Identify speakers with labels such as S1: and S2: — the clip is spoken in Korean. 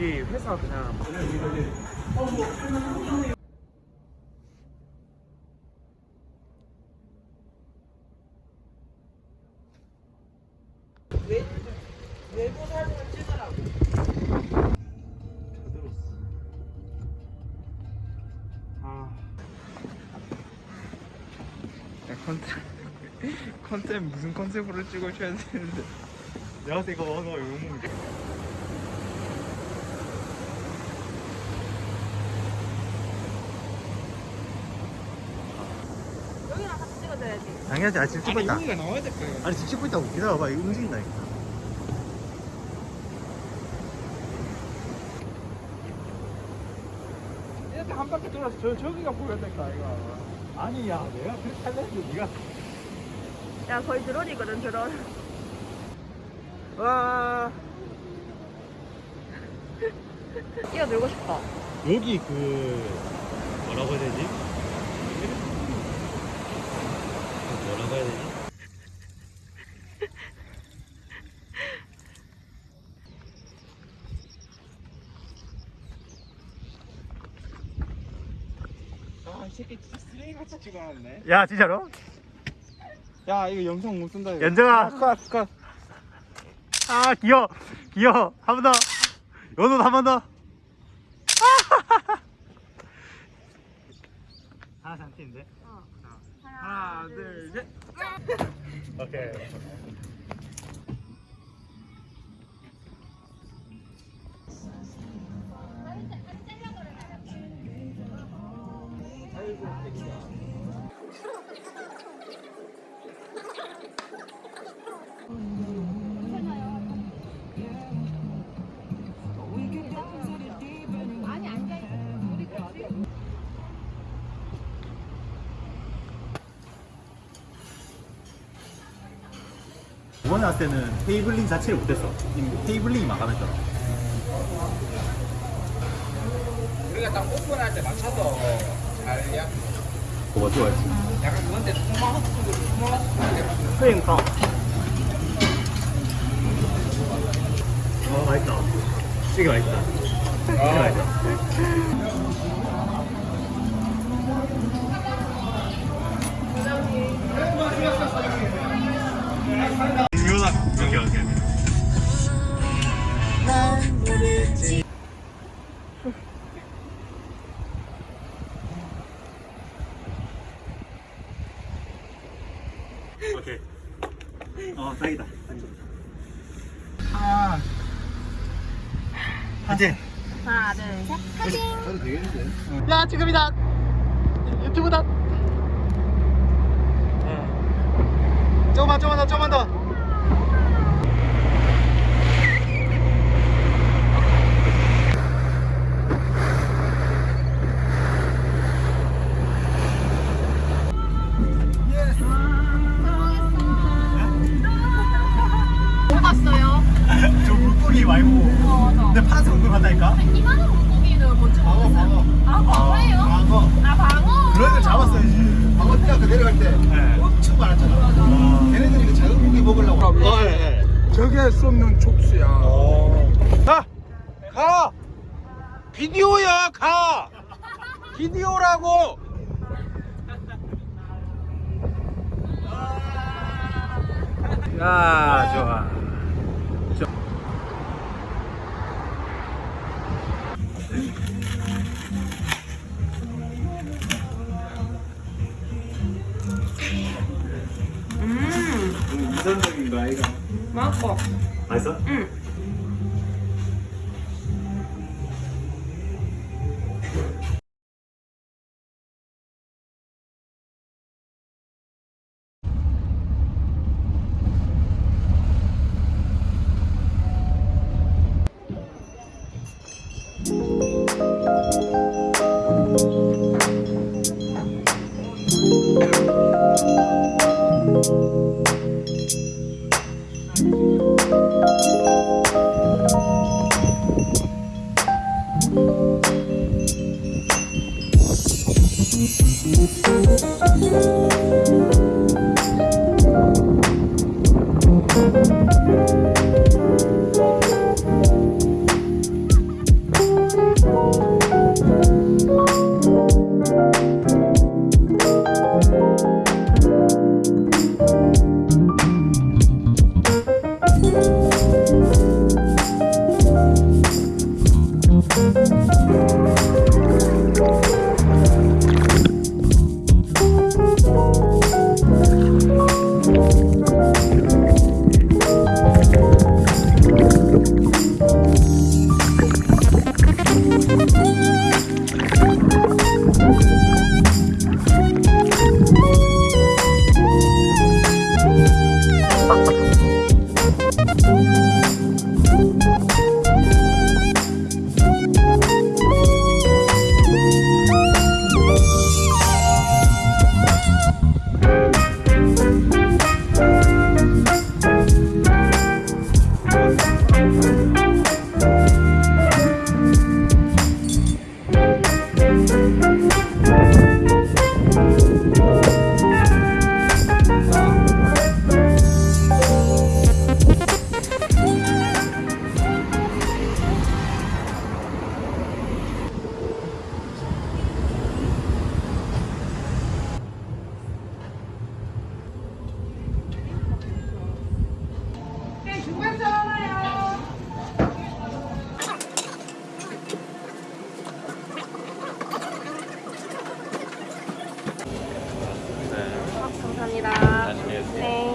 S1: 여기 회사 그냥
S2: 외부 사진을 찍으라고.
S1: 저들었어. 아. 야, 컨셉 컨셉 무슨 컨셉으로 찍어줘야 되는데 내가 이거 먹어 욕먹는 게.
S2: 찍어줘야지.
S3: 당연하지 아 지금 찍고 있다
S1: 여기가 나와야 될 거야.
S3: 아니 지금 찍고 있다고 기다려봐 이거 움직인다니까
S1: 이렇게 한 바퀴 돌아서 저 저기가 보여야 될 거야 이거. 아니야 내가 그렇게 하려는데 네가.
S2: 야, 거의 드론이거든, 드론.
S1: 와.
S2: 뛰어들고 싶어.
S3: 여기 그 뭐라고 해야 되지? 뭐라고 해야 되지?
S1: 아이 새끼 진짜 쓰레기 같이 찍어놨네.
S3: 야 진짜로?
S1: 야 이거 영상 못 쓴다. 이거.
S3: 연정아.
S1: 컷 컷.
S3: 아 귀여워 귀여워 한 번더 연호 한번 더 하나 잔티인데
S2: 어.
S1: 하나 둘 셋.
S3: 오케이 이번에 왔을 때는 테이블링 자체를 못했어 테이블링이 마감했더라
S1: 우리가 딱 오픈할 때 맞춰서 잘 약.
S3: 그거 좋아했지?
S1: 약간 그건데 토마호스 토마호스
S3: 그러니까. 어 맛있다. 되게 맛있다. 되게 맛있다 오케이 어 딱이다
S1: 아.
S3: 이제
S2: 하나, 둘, 셋. 사진.
S3: 야 지금이다 유튜브다 조금만 조금만 더 조금만 더
S2: 맞아.
S3: 근데 파란색 물고기 같다니까
S2: 이만한 물고기는 뭔지 모르겠어요. 아, 광어예요?
S3: 광어
S2: 아, 광어.
S3: 그런 걸 잡았어야지
S4: 방어 뛰어그 내려갈 때
S3: 네.
S4: 엄청 많았잖아. 걔네들이 그 작은 고기 먹으려고.
S3: 어, 예, 예.
S1: 저게 쏟는 촉수야.
S3: 어.
S1: 가! 가! 비디오야, 가! 비디오라고! 야, 좋아.
S2: 맛있어.
S3: 맛있어?
S2: 응.
S3: Thank you. Ash.
S2: Thanks.